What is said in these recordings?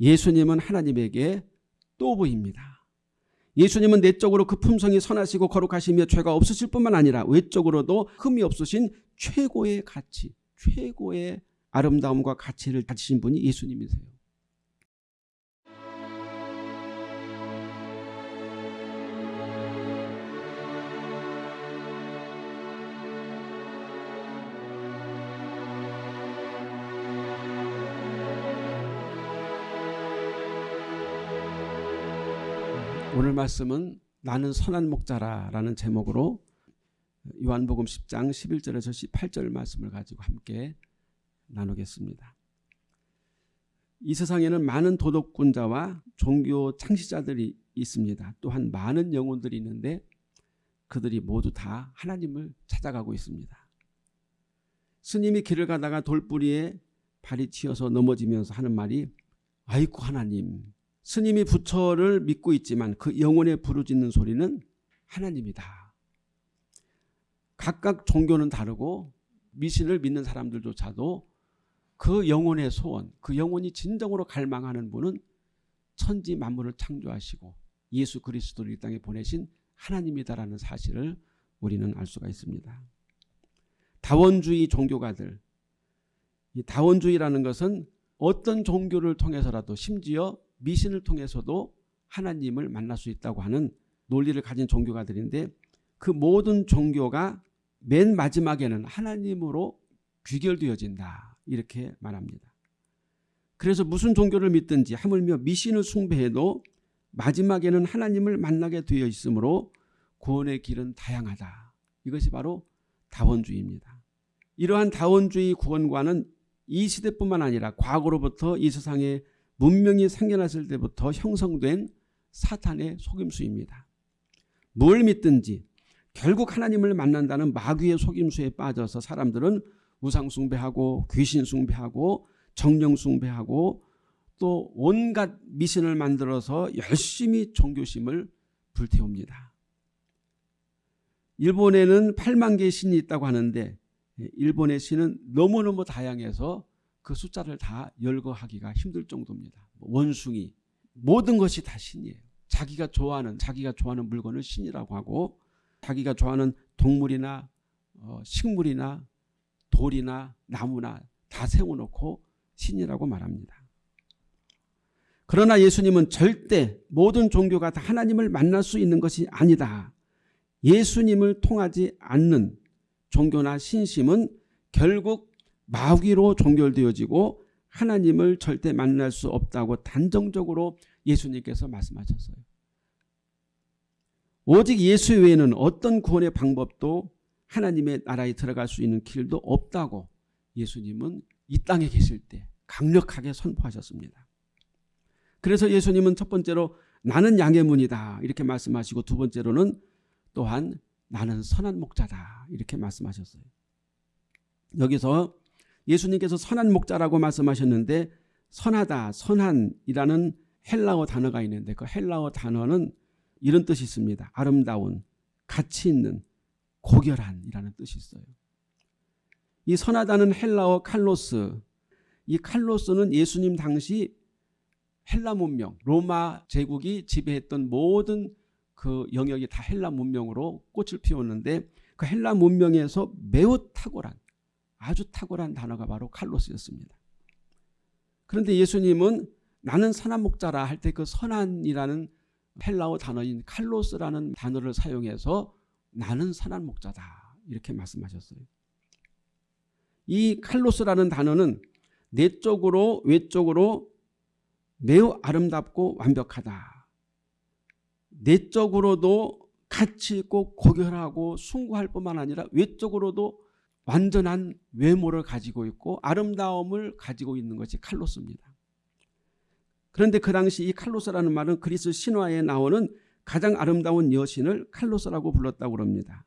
예수님은 하나님에게 또 보입니다. 예수님은 내적으로 그 품성이 선하시고 거룩하시며 죄가 없으실 뿐만 아니라 외적으로도 흠이 없으신 최고의 가치, 최고의 아름다움과 가치를 가지신 분이 예수님이세요. 말씀은 나는 선한 목자라 라는 제목으로 요한복음 10장 11절에서 18절 말씀을 가지고 함께 나누겠습니다. 이 세상에는 많은 도덕군자와 종교 창시자들이 있습니다. 또한 많은 영혼들이 있는데 그들이 모두 다 하나님을 찾아가고 있습니다. 스님이 길을 가다가 돌뿌리에 발이 튀어서 넘어지면서 하는 말이 아이고 하나님 스님이 부처를 믿고 있지만 그 영혼에 부르짖는 소리는 하나님이다. 각각 종교는 다르고 미신을 믿는 사람들조차도 그 영혼의 소원, 그 영혼이 진정으로 갈망하는 분은 천지 만물을 창조하시고 예수 그리스도를 이 땅에 보내신 하나님이다라는 사실을 우리는 알 수가 있습니다. 다원주의 종교가들, 이 다원주의라는 것은 어떤 종교를 통해서라도 심지어 미신을 통해서도 하나님을 만날 수 있다고 하는 논리를 가진 종교가들인데 그 모든 종교가 맨 마지막에는 하나님으로 귀결되어진다 이렇게 말합니다. 그래서 무슨 종교를 믿든지 하물며 미신을 숭배해도 마지막에는 하나님을 만나게 되어 있으므로 구원의 길은 다양하다. 이것이 바로 다원주의입니다. 이러한 다원주의 구원과는 이 시대뿐만 아니라 과거로부터 이 세상에 문명이 생겨났을 때부터 형성된 사탄의 속임수입니다. 뭘 믿든지 결국 하나님을 만난다는 마귀의 속임수에 빠져서 사람들은 우상 숭배하고 귀신 숭배하고 정령 숭배하고 또 온갖 미신을 만들어서 열심히 종교심을 불태웁니다. 일본에는 8만 개의 신이 있다고 하는데 일본의 신은 너무너무 다양해서 그 숫자를 다 열거하기가 힘들 정도입니다. 원숭이 모든 것이 다 신이에요. 자기가 좋아하는 자기가 좋아하는 물건을 신이라고 하고 자기가 좋아하는 동물이나 어, 식물이나 돌이나 나무나 다 세워놓고 신이라고 말합니다. 그러나 예수님은 절대 모든 종교가 다 하나님을 만날 수 있는 것이 아니다. 예수님을 통하지 않는 종교나 신심은 결국 마귀로 종결되어지고 하나님을 절대 만날 수 없다고 단정적으로 예수님께서 말씀하셨어요. 오직 예수 외에는 어떤 구원의 방법도 하나님의 나라에 들어갈 수 있는 길도 없다고 예수님은 이 땅에 계실 때 강력하게 선포하셨습니다. 그래서 예수님은 첫 번째로 나는 양의 문이다 이렇게 말씀하시고 두 번째로는 또한 나는 선한 목자다 이렇게 말씀하셨어요. 여기서 예수님께서 선한 목자라고 말씀하셨는데 선하다, 선한이라는 헬라어 단어가 있는데 그 헬라어 단어는 이런 뜻이 있습니다. 아름다운, 가치 있는, 고결한이라는 뜻이 있어요. 이 선하다는 헬라어 칼로스, 이 칼로스는 예수님 당시 헬라 문명, 로마 제국이 지배했던 모든 그 영역이 다 헬라 문명으로 꽃을 피웠는데 그 헬라 문명에서 매우 탁월한 아주 탁월한 단어가 바로 칼로스였습니다. 그런데 예수님은 나는 선한 목자라 할 때 그 선한이라는 헬라어 단어인 칼로스라는 단어를 사용해서 나는 선한 목자다 이렇게 말씀하셨어요. 이 칼로스라는 단어는 내적으로 외적으로 매우 아름답고 완벽하다. 내적으로도 가치 있고 고결하고 숭고할 뿐만 아니라 외적으로도 완전한 외모를 가지고 있고 아름다움을 가지고 있는 것이 칼로스입니다. 그런데 그 당시 이 칼로스라는 말은 그리스 신화에 나오는 가장 아름다운 여신을 칼로스라고 불렀다고 합니다.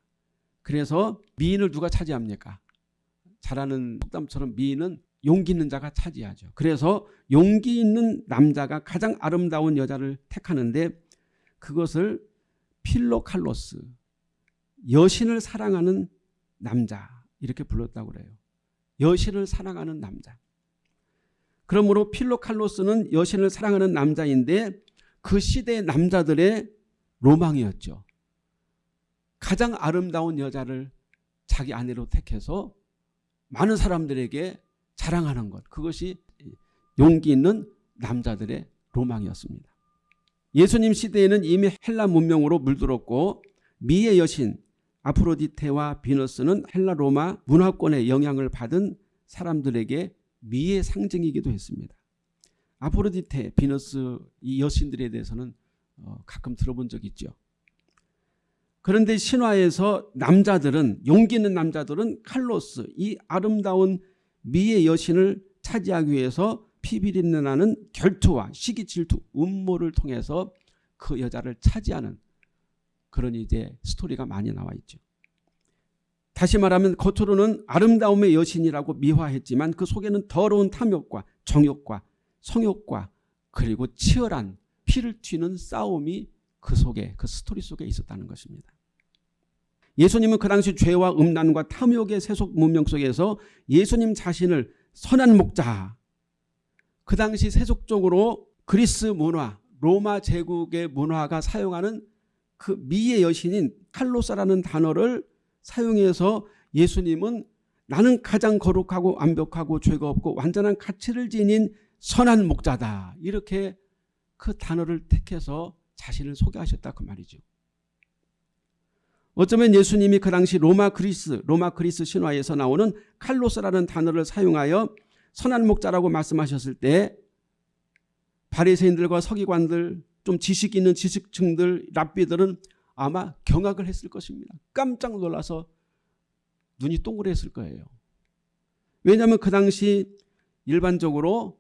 그래서 미인을 누가 차지합니까? 잘하는 속담처럼 미인은 용기 있는 자가 차지하죠. 그래서 용기 있는 남자가 가장 아름다운 여자를 택하는데 그것을 필로칼로스 여신을 사랑하는 남자 이렇게 불렀다고 그래요. 여신을 사랑하는 남자. 그러므로 필로칼로스는 여신을 사랑하는 남자인데 그 시대의 남자들의 로망이었죠. 가장 아름다운 여자를 자기 아내로 택해서 많은 사람들에게 자랑하는 것. 그것이 용기 있는 남자들의 로망이었습니다. 예수님 시대에는 이미 헬라 문명으로 물들었고 미의 여신 아프로디테와 비너스는 헬라 로마 문화권의 영향을 받은 사람들에게 미의 상징이기도 했습니다. 아프로디테, 비너스 이 여신들에 대해서는 어, 가끔 들어본 적 있죠. 그런데 신화에서 남자들은 용기 있는 남자들은 칼로스 이 아름다운 미의 여신을 차지하기 위해서 피비린내 나는 결투와 시기 질투 음모를 통해서 그 여자를 차지하는 그런 이제 스토리가 많이 나와 있죠. 다시 말하면 겉으로는 아름다움의 여신이라고 미화했지만 그 속에는 더러운 탐욕과 정욕과 성욕과 그리고 치열한 피를 튀는 싸움이 그 속에 그 스토리 속에 있었다는 것입니다. 예수님은 그 당시 죄와 음란과 탐욕의 세속 문명 속에서 예수님 자신을 선한 목자 그 당시 세속적으로 그리스 문화 로마 제국의 문화가 사용하는 그 미의 여신인 칼로사라는 단어를 사용해서 예수님은 나는 가장 거룩하고 완벽하고 죄가 없고 완전한 가치를 지닌 선한 목자다. 이렇게 그 단어를 택해서 자신을 소개하셨다 그 말이죠. 어쩌면 예수님이 그 당시 로마 그리스 로마 그리스 신화에서 나오는 칼로스라는 단어를 사용하여 선한 목자라고 말씀하셨을 때 바리새인들과 서기관들 좀 지식 있는 지식층들 랍비들은 아마 경악을 했을 것입니다. 깜짝 놀라서 눈이 동그랬을 거예요. 왜냐하면 그 당시 일반적으로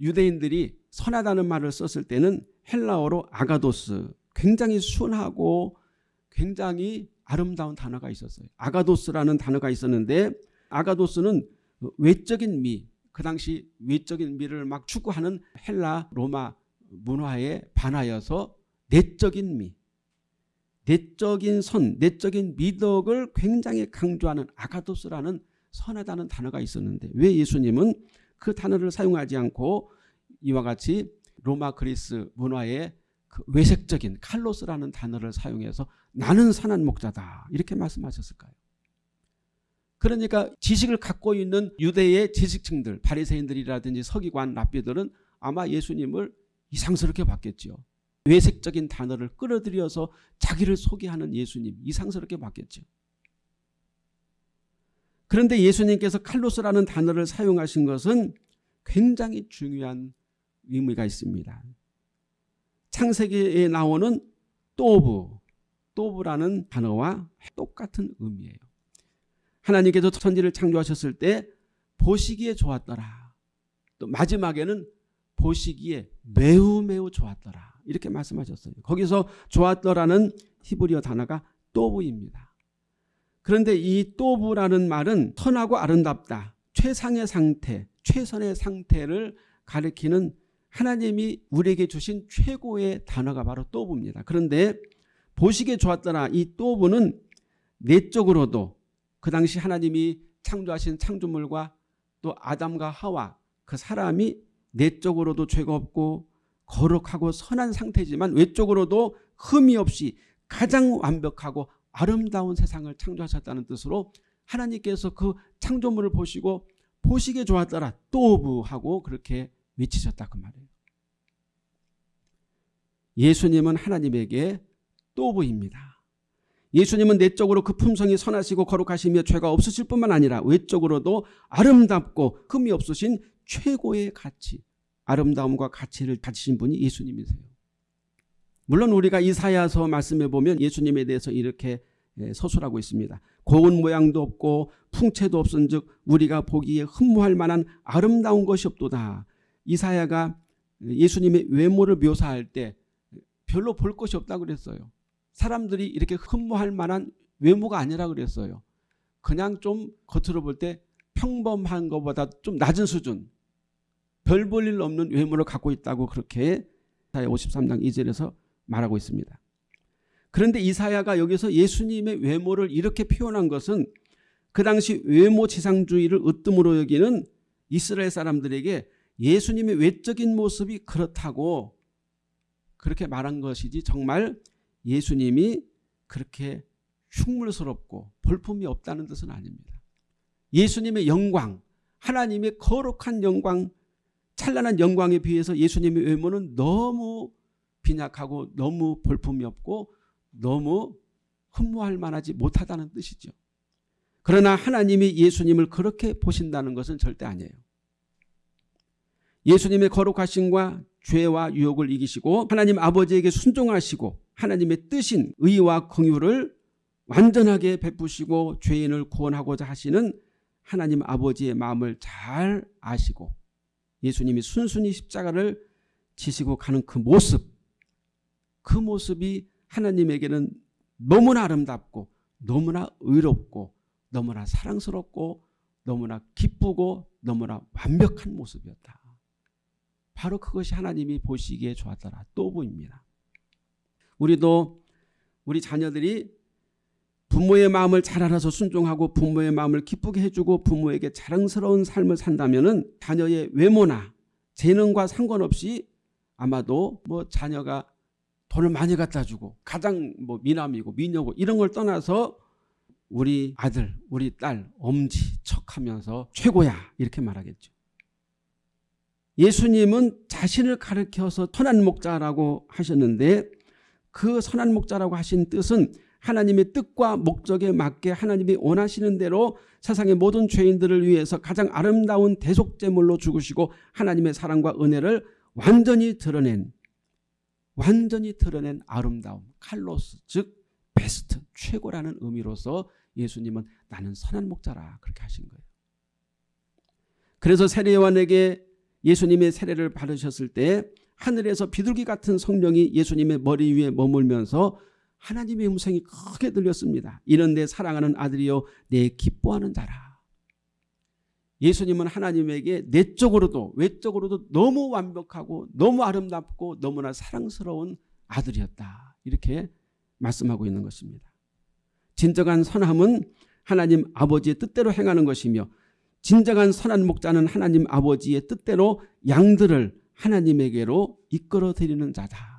유대인들이 선하다는 말을 썼을 때는 헬라어로 아가도스 굉장히 순하고 굉장히 아름다운 단어가 있었어요. 아가도스라는 단어가 있었는데 아가도스는 외적인 미, 그 당시 외적인 미를 막 추구하는 헬라 로마 문화에 반하여서 내적인 미, 내적인 선, 내적인 미덕을 굉장히 강조하는 아가도스라는 선하다는 단어가 있었는데 왜 예수님은 그 단어를 사용하지 않고 이와 같이 로마 그리스 문화의 그 외색적인 칼로스라는 단어를 사용해서 나는 선한 목자다 이렇게 말씀하셨을까요? 그러니까 지식을 갖고 있는 유대의 지식층들 바리새인들이라든지 서기관 랍비들은 아마 예수님을 이상스럽게 봤겠죠. 외색적인 단어를 끌어들여서 자기를 소개하는 예수님 이상스럽게 봤겠죠. 그런데 예수님께서 칼로스라는 단어를 사용하신 것은 굉장히 중요한 의미가 있습니다. 창세기에 나오는 또브, 또브라는 단어와 똑같은 의미예요. 하나님께서 천지를 창조하셨을 때 보시기에 좋았더라. 또 마지막에는 보시기에 매우 매우 좋았더라. 이렇게 말씀하셨어요. 거기서 좋았더라는 히브리어 단어가 또브입니다. 그런데 이 또브라는 말은 선하고 아름답다. 최상의 상태, 최선의 상태를 가리키는 하나님이 우리에게 주신 최고의 단어가 바로 또브입니다. 그런데 보시기에 좋았더라. 이 또브는 내적으로도 그 당시 하나님이 창조하신 창조물과 또 아담과 하와 그 사람이 내적으로도 죄가 없고 거룩하고 선한 상태지만 외적으로도 흠이 없이 가장 완벽하고 아름다운 세상을 창조하셨다는 뜻으로 하나님께서 그 창조물을 보시고 보시기에 좋았더라 또브 하고 그렇게 외치셨다 그 말이에요. 예수님은 하나님에게 또브입니다. 예수님은 내적으로 그 품성이 선하시고 거룩하시며 죄가 없으실 뿐만 아니라 외적으로도 아름답고 흠이 없으신 최고의 가치, 아름다움과 가치를 가지신 분이 예수님이세요. 물론 우리가 이사야서 말씀해 보면 예수님에 대해서 이렇게 예, 서술하고 있습니다. 고운 모양도 없고 풍채도 없은 즉 우리가 보기에 흠모할 만한 아름다운 것이 없도다. 이사야가 예수님의 외모를 묘사할 때 별로 볼 것이 없다고 그랬어요. 사람들이 이렇게 흠모할 만한 외모가 아니라 그랬어요. 그냥 좀 겉으로 볼 때 평범한 것보다 좀 낮은 수준 별 볼 일 없는 외모를 갖고 있다고 그렇게 이사야 53장 2절에서 말하고 있습니다. 그런데 이사야가 여기서 예수님의 외모를 이렇게 표현한 것은 그 당시 외모 지상주의를 으뜸으로 여기는 이스라엘 사람들에게 예수님의 외적인 모습이 그렇다고 그렇게 말한 것이지 정말 예수님이 그렇게 흉물스럽고 볼품이 없다는 뜻은 아닙니다. 예수님의 영광, 하나님의 거룩한 영광, 찬란한 영광에 비해서 예수님의 외모는 너무 빈약하고 너무 볼품이 없고 너무 흠모할 만하지 못하다는 뜻이죠. 그러나 하나님이 예수님을 그렇게 보신다는 것은 절대 아니에요. 예수님의 거룩하심과 죄와 유혹을 이기시고 하나님 아버지에게 순종하시고 하나님의 뜻인 의와 긍휼을 완전하게 베푸시고 죄인을 구원하고자 하시는 하나님 아버지의 마음을 잘 아시고 예수님이 순순히 십자가를 지시고 가는 그 모습 그 모습이 하나님에게는 너무나 아름답고 너무나 의롭고 너무나 사랑스럽고 너무나 기쁘고 너무나 완벽한 모습이었다. 바로 그것이 하나님이 보시기에 좋았더라. 또 보입니다. 우리도 우리 자녀들이 부모의 마음을 잘 알아서 순종하고 부모의 마음을 기쁘게 해주고 부모에게 자랑스러운 삶을 산다면 자녀의 외모나 재능과 상관없이 아마도 뭐 자녀가 돈을 많이 갖다 주고 가장 뭐 미남이고 미녀고 이런 걸 떠나서 우리 아들, 우리 딸, 엄지 척하면서 최고야 이렇게 말하겠죠. 예수님은 자신을 가르켜서 선한 목자라고 하셨는데 그 선한 목자라고 하신 뜻은 하나님의 뜻과 목적에 맞게 하나님이 원하시는 대로 세상의 모든 죄인들을 위해서 가장 아름다운 대속제물로 죽으시고 하나님의 사랑과 은혜를 완전히 드러낸 완전히 드러낸 아름다움 칼로스 즉 베스트 최고라는 의미로서 예수님은 나는 선한 목자라 그렇게 하신 거예요. 그래서 세례요한에게 예수님의 세례를 받으셨을 때 하늘에서 비둘기 같은 성령이 예수님의 머리 위에 머물면서 하나님의 음성이 크게 들렸습니다. 이런 내 사랑하는 아들이요 내 기뻐하는 자라. 예수님은 하나님에게 내적으로도 외적으로도 너무 완벽하고 너무 아름답고 너무나 사랑스러운 아들이었다. 이렇게 말씀하고 있는 것입니다. 진정한 선함은 하나님 아버지의 뜻대로 행하는 것이며 진정한 선한 목자는 하나님 아버지의 뜻대로 양들을 하나님에게로 이끌어 드리는 자다.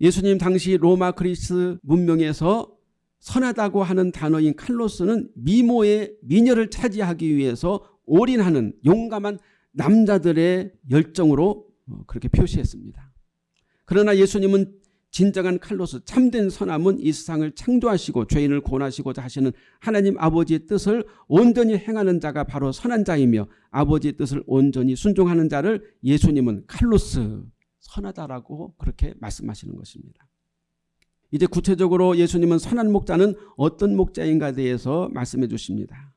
예수님 당시 로마 그리스 문명에서 선하다고 하는 단어인 칼로스는 미모의 미녀를 차지하기 위해서 올인하는 용감한 남자들의 열정으로 어, 그렇게 표시했습니다. 그러나 예수님은 진정한 칼로스 참된 선함은 이 세상을 창조하시고 죄인을 구원하시고자 하시는 하나님 아버지의 뜻을 온전히 행하는 자가 바로 선한 자이며 아버지의 뜻을 온전히 순종하는 자를 예수님은 칼로스 선하다라고 그렇게 말씀하시는 것입니다. 이제 구체적으로 예수님은 선한 목자는 어떤 목자인가에 대해서 말씀해 주십니다.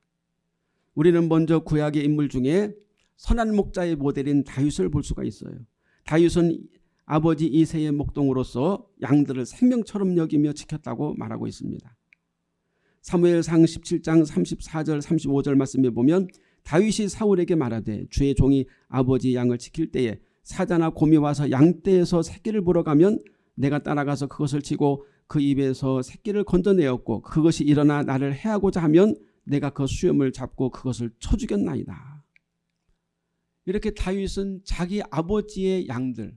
우리는 먼저 구약의 인물 중에 선한 목자의 모델인 다윗을 볼 수가 있어요. 다윗은 아버지 이세의 목동으로서 양들을 생명처럼 여기며 지켰다고 말하고 있습니다. 사무엘상 17장 34절 35절 말씀에 보면 다윗이 사울에게 말하되 주의 종이 아버지 양을 지킬 때에 사자나 곰이 와서 양떼에서 새끼를 물어가면 내가 따라가서 그것을 치고 그 입에서 새끼를 건져내었고 그것이 일어나 나를 해하고자 하면 내가 그 수염을 잡고 그것을 쳐 죽였나이다. 이렇게 다윗은 자기 아버지의 양들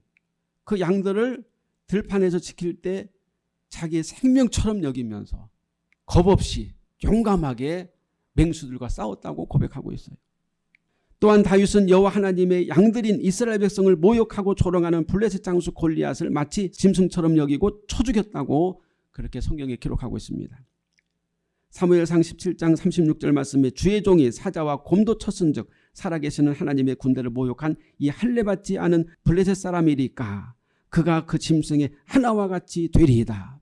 그 양들을 들판에서 지킬 때 자기의 생명처럼 여기면서 겁없이 용감하게 맹수들과 싸웠다고 고백하고 있어요. 또한 다윗은 여호와 하나님의 양들인 이스라엘 백성을 모욕하고 조롱하는 블레셋 장수 골리앗을 마치 짐승처럼 여기고 쳐 죽였다고 그렇게 성경에 기록하고 있습니다. 사무엘상 17장 36절 말씀에 주의 종이 사자와 곰도 쳤은 즉 살아계시는 하나님의 군대를 모욕한 이 할례받지 않은 블레셋 사람이리까 그가 그 짐승의 하나와 같이 되리이다.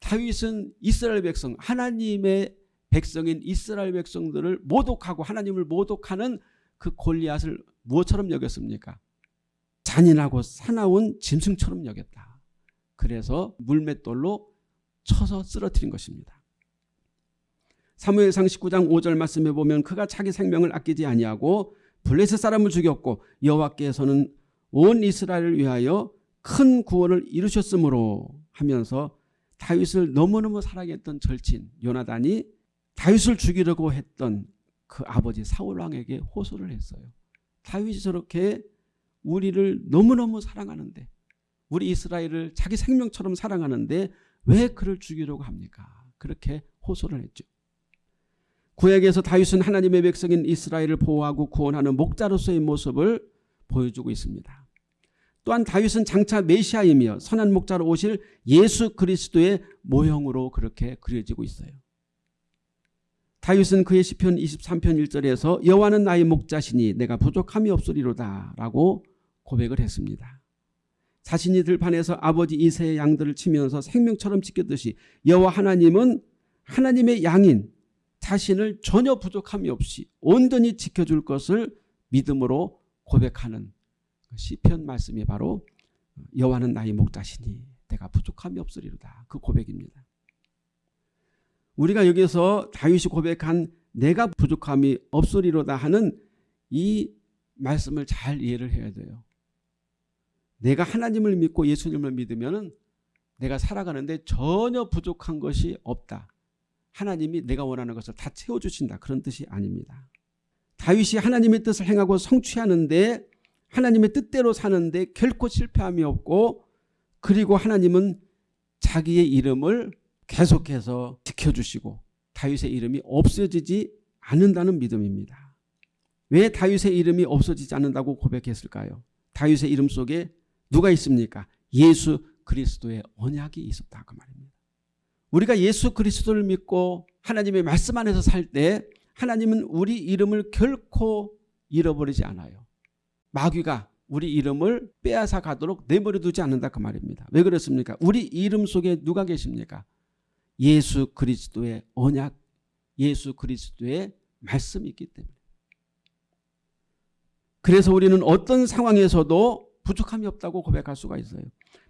다윗은 이스라엘 백성 하나님의 백성인 이스라엘 백성들을 모독하고 하나님을 모독하는 그 골리앗을 무엇처럼 여겼습니까? 잔인하고 사나운 짐승처럼 여겼다. 그래서 물맷돌로 쳐서 쓰러뜨린 것입니다. 사무엘상 19장 5절 말씀에 보면 그가 자기 생명을 아끼지 아니하고 블레셋 사람을 죽였고 여호와께서는 온 이스라엘을 위하여 큰 구원을 이루셨으므로 하면서 다윗을 너무너무 사랑했던 절친 요나단이 다윗을 죽이려고 했던 그 아버지 사울 왕에게 호소를 했어요. 다윗이 저렇게 우리를 너무너무 사랑하는데 우리 이스라엘을 자기 생명처럼 사랑하는데 왜 그를 죽이려고 합니까? 그렇게 호소를 했죠. 구약에서 다윗은 하나님의 백성인 이스라엘을 보호하고 구원하는 목자로서의 모습을 보여주고 있습니다. 또한 다윗은 장차 메시아이며 선한 목자로 오실 예수 그리스도의 모형으로 그렇게 그려지고 있어요. 다윗은 그의 시편 23편 1절에서 여호와는 나의 목자시니 내가 부족함이 없으리로다 라고 고백을 했습니다. 자신이 들판에서 아버지 이세의 양들을 치면서 생명처럼 지켰듯이 여호와 하나님은 하나님의 양인 자신을 전혀 부족함이 없이 온전히 지켜줄 것을 믿음으로 고백하는 그 시편 말씀이 바로 여호와는 나의 목자시니 내가 부족함이 없으리로다 그 고백입니다. 우리가 여기서 다윗이 고백한 내가 부족함이 없으리로다 하는 이 말씀을 잘 이해를 해야 돼요. 내가 하나님을 믿고 예수님을 믿으면 내가 살아가는데 전혀 부족한 것이 없다. 하나님이 내가 원하는 것을 다 채워주신다. 그런 뜻이 아닙니다. 다윗이 하나님의 뜻을 행하고 성취하는데 하나님의 뜻대로 사는데 결코 실패함이 없고 그리고 하나님은 자기의 이름을 계속해서 지켜주시고 다윗의 이름이 없어지지 않는다는 믿음입니다. 왜 다윗의 이름이 없어지지 않는다고 고백했을까요? 다윗의 이름 속에 누가 있습니까? 예수 그리스도의 언약이 있었다 그 말입니다. 우리가 예수 그리스도를 믿고 하나님의 말씀 안에서 살 때 하나님은 우리 이름을 결코 잃어버리지 않아요. 마귀가 우리 이름을 빼앗아 가도록 내버려 두지 않는다 그 말입니다. 왜 그렇습니까? 우리 이름 속에 누가 계십니까? 예수 그리스도의 언약, 예수 그리스도의 말씀이 있기 때문에. 그래서 우리는 어떤 상황에서도 부족함이 없다고 고백할 수가 있어요.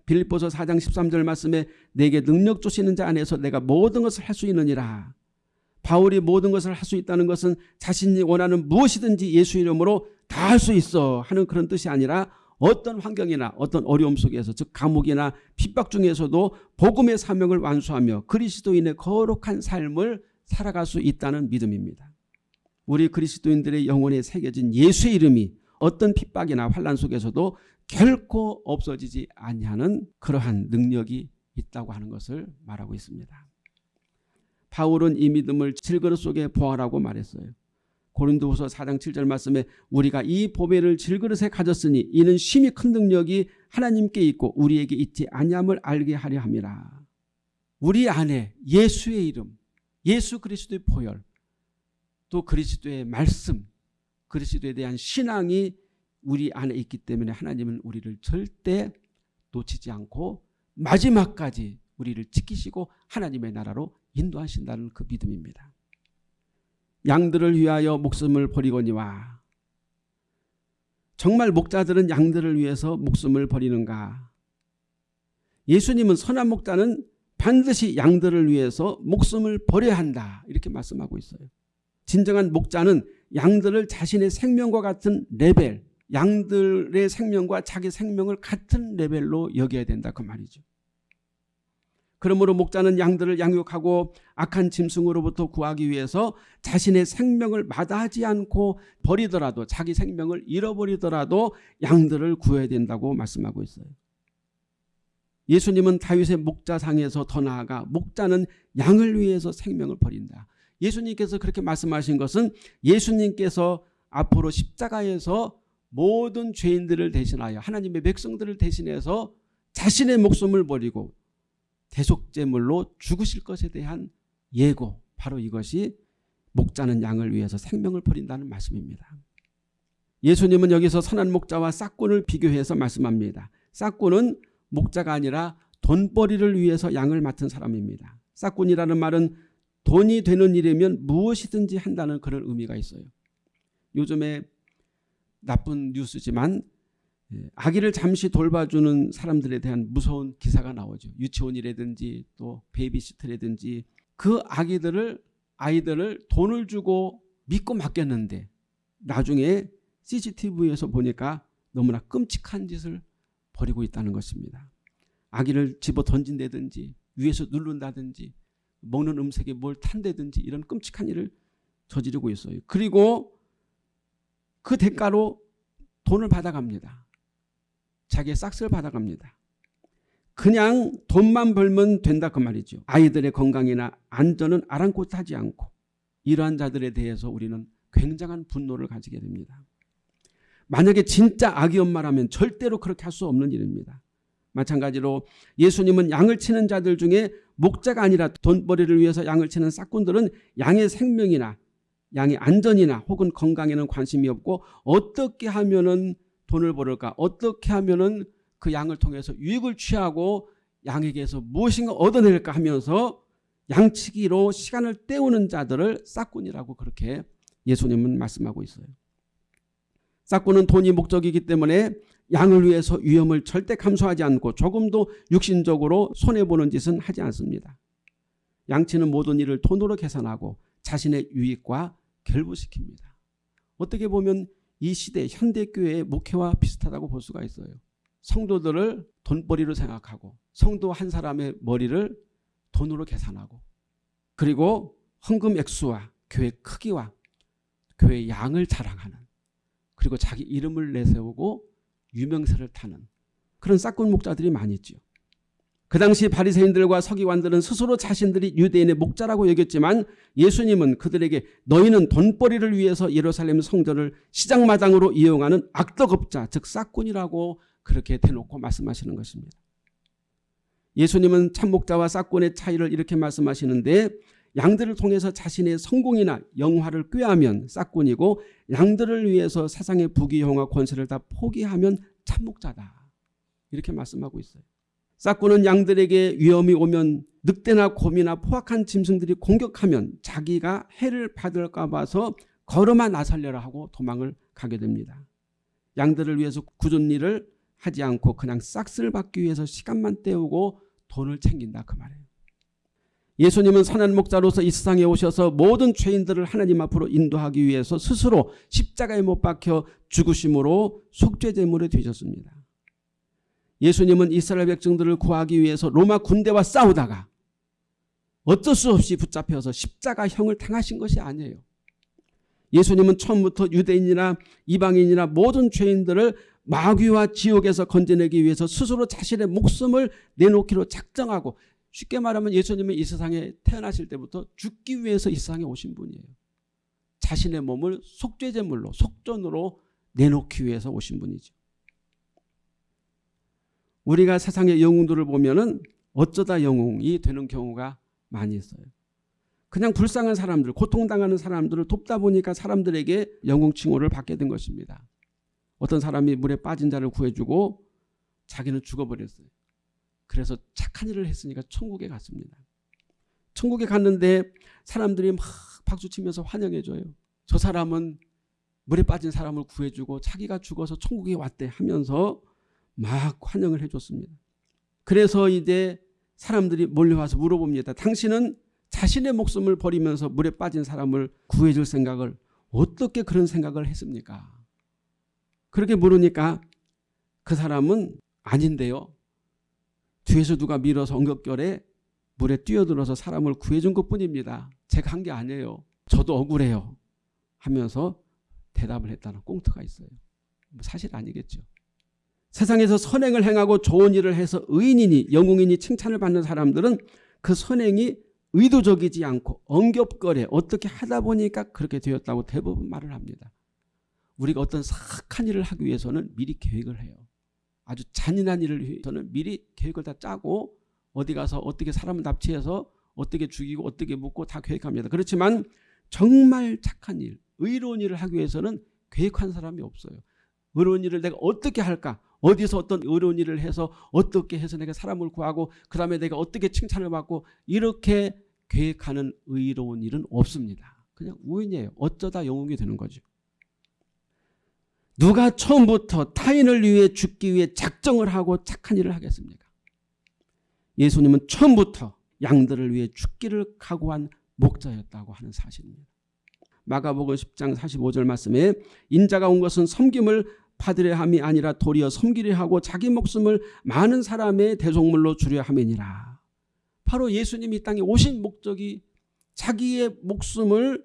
빌립보서 4장 13절 말씀에 내게 능력 주시는 자 안에서 내가 모든 것을 할 수 있느니라. 바울이 모든 것을 할 수 있다는 것은 자신이 원하는 무엇이든지 예수 이름으로 다 할 수 있어 하는 그런 뜻이 아니라 어떤 환경이나 어떤 어려움 속에서 즉 감옥이나 핍박 중에서도 복음의 사명을 완수하며 그리스도인의 거룩한 삶을 살아갈 수 있다는 믿음입니다. 우리 그리스도인들의 영혼에 새겨진 예수의 이름이 어떤 핍박이나 환란 속에서도 결코 없어지지 아니하는 그러한 능력이 있다고 하는 것을 말하고 있습니다. 바울은 이 믿음을 질그릇 속에 보아라고 말했어요. 고린도후서 4장 7절 말씀에 우리가 이 보배를 질그릇에 가졌으니 이는 심히 큰 능력이 하나님께 있고 우리에게 있지 아니함을 알게 하려 함이라. 우리 안에 예수의 이름, 예수 그리스도의 보혈, 또 그리스도의 말씀, 그리스도에 대한 신앙이 우리 안에 있기 때문에 하나님은 우리를 절대 놓치지 않고 마지막까지 우리를 지키시고 하나님의 나라로 인도하신다는 그 믿음입니다. 양들을 위하여 목숨을 버리거니와 정말 목자들은 양들을 위해서 목숨을 버리는가? 예수님은 선한 목자는 반드시 양들을 위해서 목숨을 버려야 한다 이렇게 말씀하고 있어요. 진정한 목자는 양들을 자신의 생명과 같은 레벨 양들의 생명과 자기 생명을 같은 레벨로 여겨야 된다 그 말이죠. 그러므로 목자는 양들을 양육하고 악한 짐승으로부터 구하기 위해서 자신의 생명을 마다하지 않고 버리더라도 자기 생명을 잃어버리더라도 양들을 구해야 된다고 말씀하고 있어요. 예수님은 다윗의 목자상에서 더 나아가 목자는 양을 위해서 생명을 버린다. 예수님께서 그렇게 말씀하신 것은 예수님께서 앞으로 십자가에서 모든 죄인들을 대신하여 하나님의 백성들을 대신해서 자신의 목숨을 버리고 대속제물로 죽으실 것에 대한 예고 바로 이것이 목자는 양을 위해서 생명을 버린다는 말씀입니다. 예수님은 여기서 선한 목자와 싹꾼을 비교해서 말씀합니다. 싹꾼은 목자가 아니라 돈벌이를 위해서 양을 맡은 사람입니다. 싹꾼이라는 말은 돈이 되는 일이면 무엇이든지 한다는 그런 의미가 있어요. 요즘에 나쁜 뉴스지만 예, 아기를 잠시 돌봐주는 사람들에 대한 무서운 기사가 나오죠. 유치원이라든지 또 베이비시터라든지 그 아기들을 아이들을 돈을 주고 믿고 맡겼는데 나중에 CCTV에서 보니까 너무나 끔찍한 짓을 벌이고 있다는 것입니다. 아기를 집어 던진다든지 위에서 누른다든지 먹는 음식에 뭘 탄다든지 이런 끔찍한 일을 저지르고 있어요. 그리고 그 대가로 돈을 받아갑니다. 자기의 싹스를 받아갑니다. 그냥 돈만 벌면 된다 그 말이죠. 아이들의 건강이나 안전은 아랑곳하지 않고 이러한 자들에 대해서 우리는 굉장한 분노를 가지게 됩니다. 만약에 진짜 악이 엄마라면 절대로 그렇게 할 수 없는 일입니다. 마찬가지로 예수님은 양을 치는 자들 중에 목자가 아니라 돈벌이를 위해서 양을 치는 싹꾼들은 양의 생명이나 양의 안전이나 혹은 건강에는 관심이 없고 어떻게 하면 은 돈을 벌을까 어떻게 하면은 그 양을 통해서 유익을 취하고 양에게서 무엇인가 얻어낼까 하면서 양치기로 시간을 때우는 자들을 싹꾼이라고 그렇게 예수님은 말씀하고 있어요. 싹꾼은 돈이 목적이기 때문에 양을 위해서 위험을 절대 감수하지 않고 조금도 육신적으로 손해보는 짓은 하지 않습니다. 양치는 모든 일을 돈으로 계산하고 자신의 유익과 결부시킵니다. 어떻게 보면 이 시대 현대교회의 목회와 비슷하다고 볼 수가 있어요. 성도들을 돈벌이로 생각하고 성도 한 사람의 머리를 돈으로 계산하고 그리고 헌금 액수와 교회 크기와 교회 양을 자랑하는 그리고 자기 이름을 내세우고 유명세를 타는 그런 싹군 목자들이 많이 있죠. 그 당시 바리새인들과 서기관들은 스스로 자신들이 유대인의 목자라고 여겼지만 예수님은 그들에게 너희는 돈벌이를 위해서 예루살렘 성전을 시장마당으로 이용하는 악덕업자 즉 싹군이라고 그렇게 대놓고 말씀하시는 것입니다. 예수님은 참목자와 싹군의 차이를 이렇게 말씀하시는데 양들을 통해서 자신의 성공이나 영화를 꾀하면 싹군이고 양들을 위해서 세상의 부귀영화 권세를 다 포기하면 참목자다. 이렇게 말씀하고 있어요. 싹군은 양들에게 위험이 오면 늑대나 곰이나 포악한 짐승들이 공격하면 자기가 해를 받을까 봐서 걸어만 나살려라 하고 도망을 가게 됩니다. 양들을 위해서 굳은 일을 하지 않고 그냥 싹스를 받기 위해서 시간만 때우고 돈을 챙긴다 그 말이에요. 예수님은 선한 목자로서 이 세상에 오셔서 모든 죄인들을 하나님 앞으로 인도하기 위해서 스스로 십자가에 못 박혀 죽으심으로 속죄제물이 되셨습니다. 예수님은 이스라엘 백성들을 구하기 위해서 로마 군대와 싸우다가 어쩔 수 없이 붙잡혀서 십자가형을 당하신 것이 아니에요. 예수님은 처음부터 유대인이나 이방인이나 모든 죄인들을 마귀와 지옥에서 건져내기 위해서 스스로 자신의 목숨을 내놓기로 작정하고 쉽게 말하면 예수님은 이 세상에 태어나실 때부터 죽기 위해서 이 세상에 오신 분이에요. 자신의 몸을 속죄제물로 속전으로 내놓기 위해서 오신 분이죠. 우리가 세상의 영웅들을 보면은 어쩌다 영웅이 되는 경우가 많이 있어요. 그냥 불쌍한 사람들, 고통당하는 사람들을 돕다 보니까 사람들에게 영웅 칭호를 받게 된 것입니다. 어떤 사람이 물에 빠진 자를 구해주고 자기는 죽어버렸어요. 그래서 착한 일을 했으니까 천국에 갔습니다. 천국에 갔는데 사람들이 막 박수치면서 환영해줘요. 저 사람은 물에 빠진 사람을 구해주고 자기가 죽어서 천국에 왔대 하면서 막 환영을 해줬습니다. 그래서 이제 사람들이 몰려와서 물어봅니다. 당신은 자신의 목숨을 버리면서 물에 빠진 사람을 구해줄 생각을 어떻게 그런 생각을 했습니까? 그렇게 물으니까 그 사람은 아닌데요. 뒤에서 누가 밀어서 엉겁결에 물에 뛰어들어서 사람을 구해준 것뿐입니다. 제가 한 게 아니에요. 저도 억울해요. 하면서 대답을 했다는 꽁트가 있어요. 뭐 사실 아니겠죠. 세상에서 선행을 행하고 좋은 일을 해서 의인이니 영웅이니 칭찬을 받는 사람들은 그 선행이 의도적이지 않고 엉겹거려 어떻게 하다 보니까 그렇게 되었다고 대부분 말을 합니다. 우리가 어떤 사악한 일을 하기 위해서는 미리 계획을 해요. 아주 잔인한 일을 위해서는 미리 계획을 다 짜고 어디 가서 어떻게 사람을 납치해서 어떻게 죽이고 어떻게 묻고 다 계획합니다. 그렇지만 정말 착한 일, 의로운 일을 하기 위해서는 계획한 사람이 없어요. 의로운 일을 내가 어떻게 할까? 어디서 어떤 의로운 일을 해서 어떻게 해서 내가 사람을 구하고 그 다음에 내가 어떻게 칭찬을 받고 이렇게 계획하는 의로운 일은 없습니다. 그냥 우연이에요. 어쩌다 영웅이 되는 거죠. 누가 처음부터 타인을 위해 죽기 위해 작정을 하고 착한 일을 하겠습니까? 예수님은 처음부터 양들을 위해 죽기를 각오한 목자였다고 하는 사실입니다. 마가복음 10장 45절 말씀에 인자가 온 것은 섬김을 받으려 함이 아니라 도리어 섬기려 하고 자기 목숨을 많은 사람의 대속물로 주려 함이니라. 바로 예수님이 땅에 오신 목적이 자기의 목숨을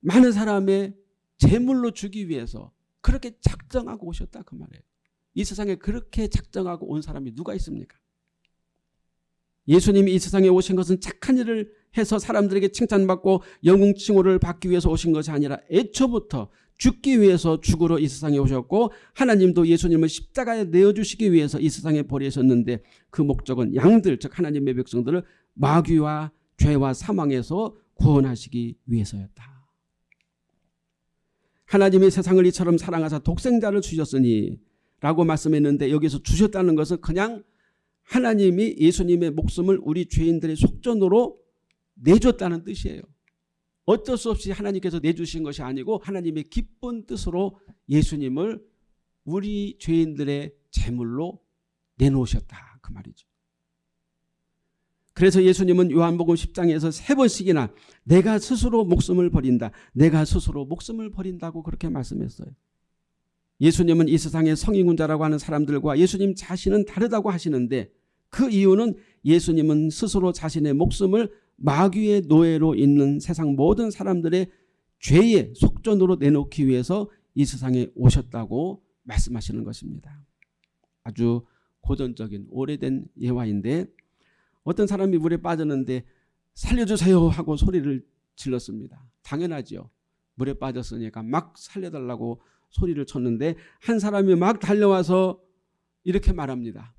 많은 사람의 제물로 주기 위해서 그렇게 작정하고 오셨다 그 말이에요. 이 세상에 그렇게 작정하고 온 사람이 누가 있습니까? 예수님이 이 세상에 오신 것은 착한 일을 해서 사람들에게 칭찬받고 영웅 칭호를 받기 위해서 오신 것이 아니라 애초부터 죽기 위해서 죽으러 이 세상에 오셨고 하나님도 예수님을 십자가에 내어주시기 위해서 이 세상에 버리셨는데 그 목적은 양들 즉 하나님의 백성들을 마귀와 죄와 사망에서 구원하시기 위해서였다. 하나님이 세상을 이처럼 사랑하사 독생자를 주셨으니 라고 말씀했는데 여기서 주셨다는 것은 그냥 하나님이 예수님의 목숨을 우리 죄인들의 속전으로 내줬다는 뜻이에요. 어쩔 수 없이 하나님께서 내주신 것이 아니고 하나님의 기쁜 뜻으로 예수님을 우리 죄인들의 제물로 내놓으셨다 그 말이죠. 그래서 예수님은 요한복음 10장에서 세 번씩이나 내가 스스로 목숨을 버린다. 내가 스스로 목숨을 버린다고 그렇게 말씀했어요. 예수님은 이 세상의 성인군자라고 하는 사람들과 예수님 자신은 다르다고 하시는데 그 이유는 예수님은 스스로 자신의 목숨을 마귀의 노예로 있는 세상 모든 사람들의 죄의 속전으로 내놓기 위해서 이 세상에 오셨다고 말씀하시는 것입니다. 아주 고전적인 오래된 예화인데 어떤 사람이 물에 빠졌는데 살려주세요 하고 소리를 질렀습니다. 당연하죠. 물에 빠졌으니까 막 살려달라고 소리를 쳤는데 한 사람이 막 달려와서 이렇게 말합니다.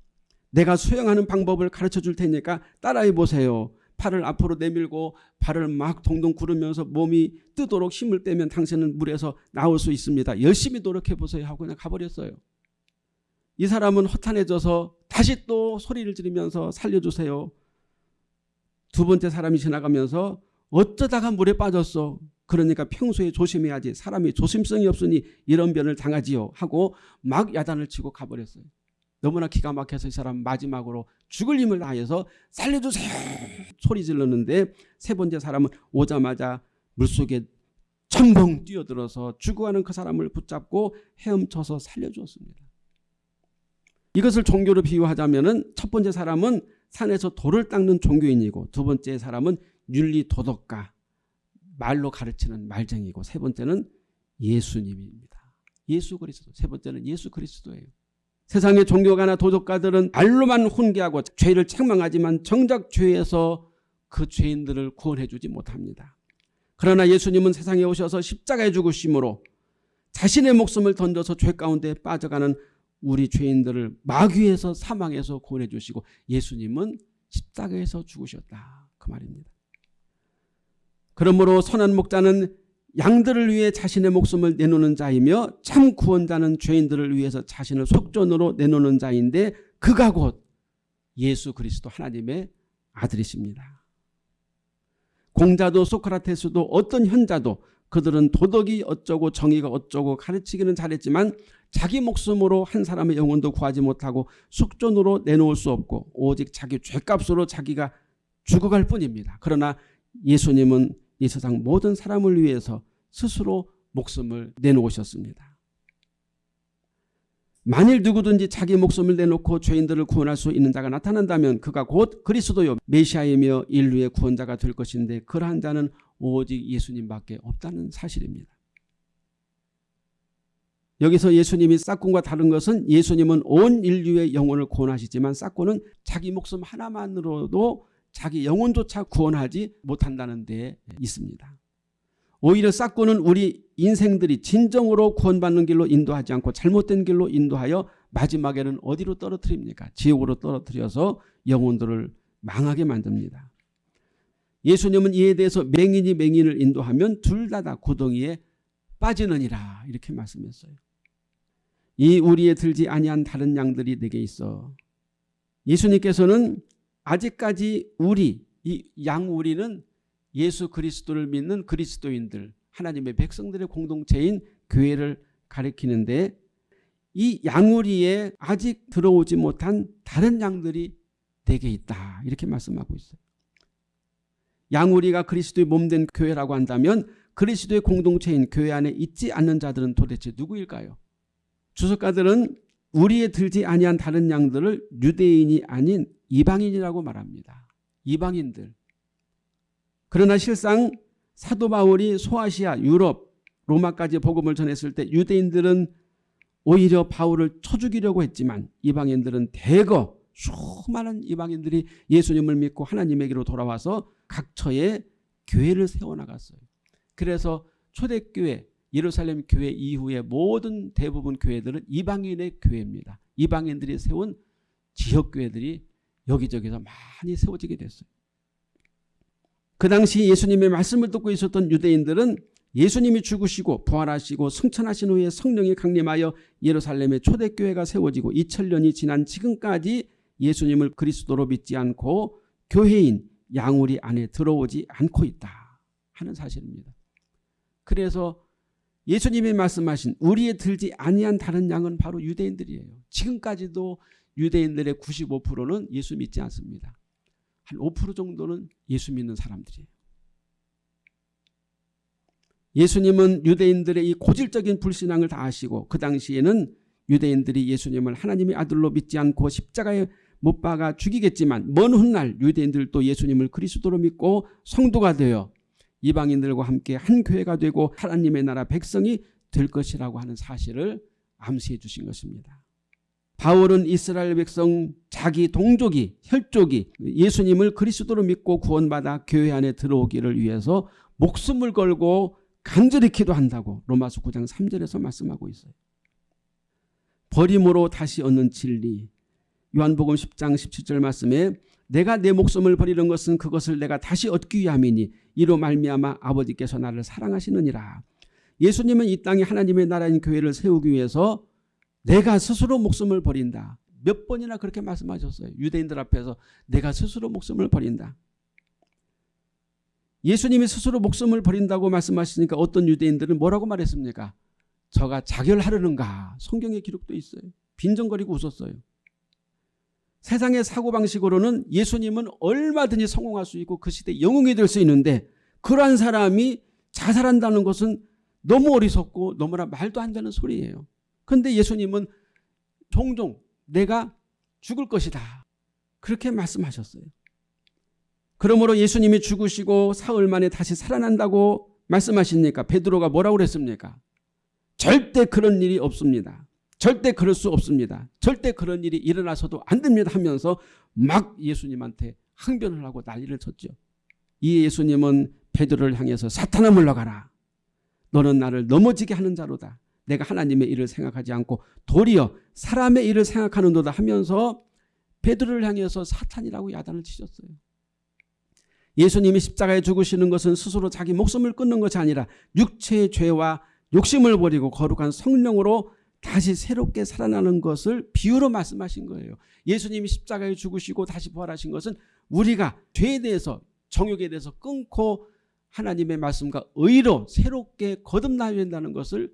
내가 수영하는 방법을 가르쳐 줄 테니까 따라해 보세요. 팔을 앞으로 내밀고 발을 막 동동 구르면서 몸이 뜨도록 힘을 빼면 당신은 물에서 나올 수 있습니다. 열심히 노력해 보세요 하고 그냥 가버렸어요. 이 사람은 허탄해져서 다시 또 소리를 지르면서 살려주세요. 두 번째 사람이 지나가면서 어쩌다가 물에 빠졌어. 그러니까 평소에 조심해야지. 사람이 조심성이 없으니 이런 변을 당하지요. 하고 막 야단을 치고 가버렸어요. 너무나 기가 막혀서 이 사람 마지막으로 죽을 힘을 다해서 살려주세요 소리 질렀는데 세 번째 사람은 오자마자 물속에 첨벙 뛰어들어서 죽어가는 그 사람을 붙잡고 헤엄쳐서 살려주었습니다. 이것을 종교로 비유하자면 첫 번째 사람은 산에서 돌을 닦는 종교인이고 두 번째 사람은 윤리 도덕가 말로 가르치는 말쟁이고 세 번째는 예수님입니다. 예수 그리스도 세 번째는 예수 그리스도예요. 세상의 종교가나 도덕가들은 말로만 훈계하고 죄를 책망하지만 정작 죄에서 그 죄인들을 구원해 주지 못합니다. 그러나 예수님은 세상에 오셔서 십자가에 죽으심으로 자신의 목숨을 던져서 죄 가운데 빠져가는 우리 죄인들을 마귀에서 사망해서 구원해 주시고 예수님은 십자가에서 죽으셨다. 그 말입니다. 그러므로 선한 목자는 양들을 위해 자신의 목숨을 내놓는 자이며 참 구원자는 죄인들을 위해서 자신을 속전으로 내놓는 자인데 그가 곧 예수 그리스도 하나님의 아들이십니다. 공자도 소크라테스도 어떤 현자도 그들은 도덕이 어쩌고 정의가 어쩌고 가르치기는 잘했지만 자기 목숨으로 한 사람의 영혼도 구하지 못하고 속전으로 내놓을 수 없고 오직 자기 죄값으로 자기가 죽어갈 뿐입니다. 그러나 예수님은 이 세상 모든 사람을 위해서 스스로 목숨을 내놓으셨습니다. 만일 누구든지 자기 목숨을 내놓고 죄인들을 구원할 수 있는 자가 나타난다면 그가 곧 그리스도요 메시아이며 인류의 구원자가 될 것인데 그러한 자는 오직 예수님밖에 없다는 사실입니다. 여기서 예수님이 싹군과 다른 것은 예수님은 온 인류의 영혼을 구원하시지만 싹군은 자기 목숨 하나만으로도 자기 영혼조차 구원하지 못한다는 데 있습니다. 오히려 싹고는 우리 인생들이 진정으로 구원받는 길로 인도하지 않고 잘못된 길로 인도하여 마지막에는 어디로 떨어뜨립니까? 지옥으로 떨어뜨려서 영혼들을 망하게 만듭니다. 예수님은 이에 대해서 맹인이 맹인을 인도하면 둘 다 다 구덩이에 빠지느니라 이렇게 말씀했어요. 이 우리에 들지 아니한 다른 양들이 내게 있어. 예수님께서는 아직까지 우리 이 양우리는 예수 그리스도를 믿는 그리스도인들 하나님의 백성들의 공동체인 교회를 가리키는데 이 양우리에 아직 들어오지 못한 다른 양들이 내게 있다 이렇게 말씀하고 있어요. 양우리가 그리스도의 몸된 교회라고 한다면 그리스도의 공동체인 교회 안에 있지 않는 자들은 도대체 누구일까요? 주석가들은 우리에 들지 아니한 다른 양들을 유대인이 아닌 이방인이라고 말합니다. 이방인들. 그러나 실상 사도 바울이 소아시아, 유럽, 로마까지 복음을 전했을 때 유대인들은 오히려 바울을 쳐 죽이려고 했지만 이방인들은 대거 수많은 이방인들이 예수님을 믿고 하나님에게로 돌아와서 각처에 교회를 세워나갔어요. 그래서 초대교회, 예루살렘 교회 이후에 모든 대부분 교회들은 이방인의 교회입니다. 이방인들이 세운 지역교회들이 여기저기서 많이 세워지게 됐어요. 그 당시 예수님의 말씀을 듣고 있었던 유대인들은 예수님이 죽으시고 부활하시고 승천하신 후에 성령이 강림하여 예루살렘의 초대교회가 세워지고 2000년이 지난 지금까지 예수님을 그리스도로 믿지 않고 교회인 양우리 안에 들어오지 않고 있다 하는 사실입니다. 그래서 예수님이 말씀하신 우리의 들지 아니한 다른 양은 바로 유대인들이에요. 지금까지도 유대인들의 95%는 예수 믿지 않습니다. 한 5% 정도는 예수 믿는 사람들이에요. 예수님은 유대인들의 이 고질적인 불신앙을 다 아시고 그 당시에는 유대인들이 예수님을 하나님의 아들로 믿지 않고 십자가에 못 박아 죽이겠지만 먼 훗날 유대인들도 예수님을 그리스도로 믿고 성도가 되어 이방인들과 함께 한 교회가 되고 하나님의 나라 백성이 될 것이라고 하는 사실을 암시해 주신 것입니다. 바울은 이스라엘 백성 자기 동족이 혈족이 예수님을 그리스도로 믿고 구원받아 교회 안에 들어오기를 위해서 목숨을 걸고 간절히 기도한다고 로마서 9장 3절에서 말씀하고 있어요. 버림으로 다시 얻는 진리 요한복음 10장 17절 말씀에 내가 내 목숨을 버리는 것은 그것을 내가 다시 얻기 위함이니 이로 말미암아 아버지께서 나를 사랑하시느니라. 예수님은 이 땅에 하나님의 나라인 교회를 세우기 위해서 내가 스스로 목숨을 버린다. 몇 번이나 그렇게 말씀하셨어요. 유대인들 앞에서 내가 스스로 목숨을 버린다. 예수님이 스스로 목숨을 버린다고 말씀하시니까 어떤 유대인들은 뭐라고 말했습니까? 저가 자결하려는가 성경에 기록도 있어요. 빈정거리고 웃었어요. 세상의 사고방식으로는 예수님은 얼마든지 성공할 수 있고 그 시대 영웅이 될 수 있는데 그러한 사람이 자살한다는 것은 너무 어리석고 너무나 말도 안 되는 소리예요. 그런데 예수님은 종종 내가 죽을 것이다. 그렇게 말씀하셨어요. 그러므로 예수님이 죽으시고 사흘 만에 다시 살아난다고 말씀하시니까 베드로가 뭐라고 그랬습니까? 절대 그런 일이 없습니다. 절대 그럴 수 없습니다. 절대 그런 일이 일어나서도 안 됩니다 하면서 막 예수님한테 항변을 하고 난리를 쳤죠. 이 예수님은 베드로를 향해서 사탄아 물러가라. 너는 나를 넘어지게 하는 자로다. 내가 하나님의 일을 생각하지 않고 도리어 사람의 일을 생각하는도다 하면서 베드로를 향해서 사탄이라고 야단을 치셨어요. 예수님이 십자가에 죽으시는 것은 스스로 자기 목숨을 끊는 것이 아니라 육체의 죄와 욕심을 버리고 거룩한 성령으로 다시 새롭게 살아나는 것을 비유로 말씀하신 거예요. 예수님이 십자가에 죽으시고 다시 부활하신 것은 우리가 죄에 대해서 정욕에 대해서 끊고 하나님의 말씀과 의로 새롭게 거듭나야 된다는 것을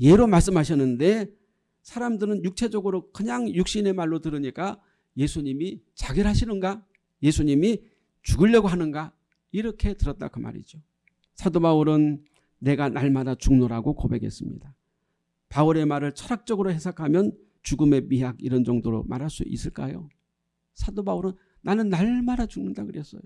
예로 말씀하셨는데 사람들은 육체적으로 그냥 육신의 말로 들으니까 예수님이 자결하시는가? 예수님이 죽으려고 하는가? 이렇게 들었다 그 말이죠. 사도 바울은 내가 날마다 죽노라고 고백했습니다. 바울의 말을 철학적으로 해석하면 죽음의 미학 이런 정도로 말할 수 있을까요? 사도 바울은 나는 날마다 죽는다 그랬어요.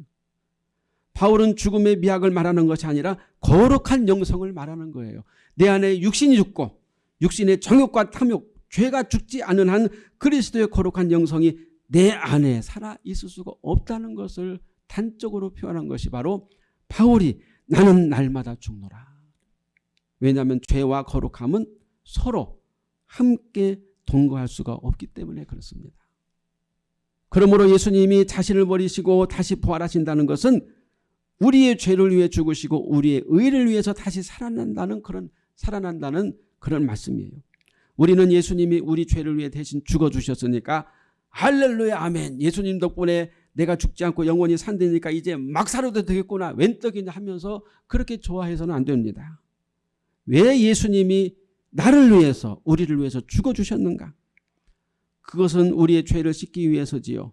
바울은 죽음의 미학을 말하는 것이 아니라 거룩한 영성을 말하는 거예요. 내 안에 육신이 죽고 육신의 정욕과 탐욕, 죄가 죽지 않은 한 그리스도의 거룩한 영성이 내 안에 살아 있을 수가 없다는 것을 단적으로 표현한 것이 바로 바울이 나는 날마다 죽노라. 왜냐하면 죄와 거룩함은 서로 함께 동거할 수가 없기 때문에 그렇습니다. 그러므로 예수님이 자신을 버리시고 다시 부활하신다는 것은 우리의 죄를 위해 죽으시고 우리의 의를 위해서 다시 살아난다는 그런 살아난다는 그런 말씀이에요. 우리는 예수님이 우리 죄를 위해 대신 죽어 주셨으니까 할렐루야 아멘. 예수님 덕분에 내가 죽지 않고 영원히 산다니까 이제 막 살아도 되겠구나. 웬 떡이냐 하면서 그렇게 좋아해서는 안 됩니다. 왜 예수님이 나를 위해서 우리를 위해서 죽어주셨는가? 그것은 우리의 죄를 씻기 위해서지요.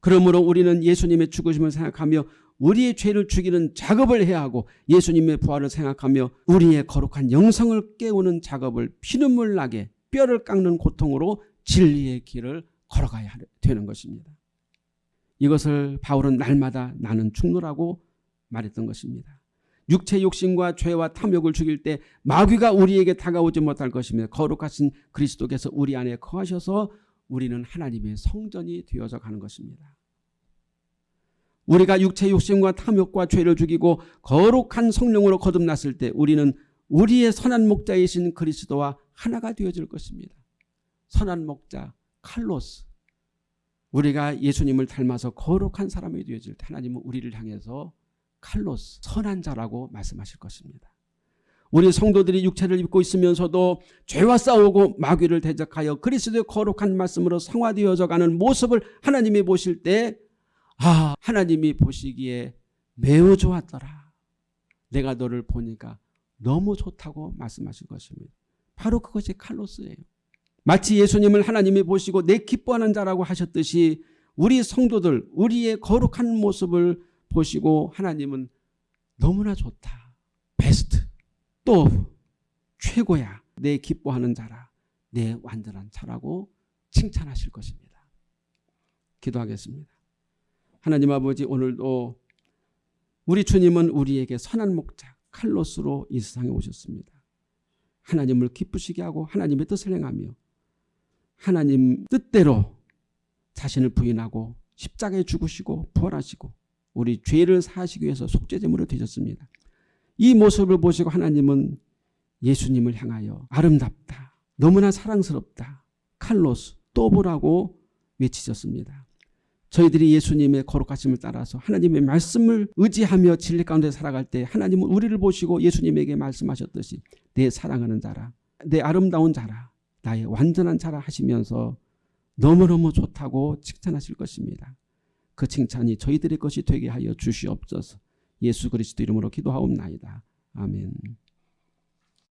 그러므로 우리는 예수님의 죽으심을 생각하며 우리의 죄를 죽이는 작업을 해야 하고 예수님의 부활을 생각하며 우리의 거룩한 영성을 깨우는 작업을 피눈물 나게 뼈를 깎는 고통으로 진리의 길을 걸어가야 되는 것입니다. 이것을 바울은 날마다 나는 죽노라고 말했던 것입니다. 육체 욕심과 죄와 탐욕을 죽일 때 마귀가 우리에게 다가오지 못할 것이며 거룩하신 그리스도께서 우리 안에 거하셔서 우리는 하나님의 성전이 되어져 가는 것입니다. 우리가 육체 욕심과 탐욕과 죄를 죽이고 거룩한 성령으로 거듭났을 때 우리는 우리의 선한 목자이신 그리스도와 하나가 되어질 것입니다. 선한 목자 칼로스 우리가 예수님을 닮아서 거룩한 사람이 되어질 때 하나님은 우리를 향해서 칼로스 선한 자라고 말씀하실 것입니다. 우리 성도들이 육체를 입고 있으면서도 죄와 싸우고 마귀를 대적하여 그리스도의 거룩한 말씀으로 성화되어져 가는 모습을 하나님이 보실 때 아, 하나님이 보시기에 매우 좋았더라. 내가 너를 보니까 너무 좋다고 말씀하실 것입니다. 바로 그것이 칼로스예요. 마치 예수님을 하나님이 보시고 내 기뻐하는 자라고 하셨듯이 우리 성도들 우리의 거룩한 모습을 보시고 하나님은 너무나 좋다. 베스트. 또 최고야. 내 기뻐하는 자라. 내 완전한 자라고 칭찬하실 것입니다. 기도하겠습니다. 하나님 아버지 오늘도 우리 주님은 우리에게 선한 목자 칼로스로 이 세상에 오셨습니다. 하나님을 기쁘시게 하고 하나님의 뜻을 행하며 하나님 뜻대로 자신을 부인하고 십자가에 죽으시고 부활하시고 우리 죄를 사하시기 위해서 속죄제물을 되셨습니다. 이 모습을 보시고 하나님은 예수님을 향하여 아름답다. 너무나 사랑스럽다. 칼로스 또 보라고 외치셨습니다. 저희들이 예수님의 거룩하심을 따라서 하나님의 말씀을 의지하며 진리 가운데 살아갈 때 하나님은 우리를 보시고 예수님에게 말씀하셨듯이 내 사랑하는 자라 내 아름다운 자라 나의 완전한 자라 하시면서 너무너무 좋다고 칭찬하실 것입니다. 그 칭찬이 저희들의 것이 되게 하여 주시옵소서 예수 그리스도 이름으로 기도하옵나이다. 아멘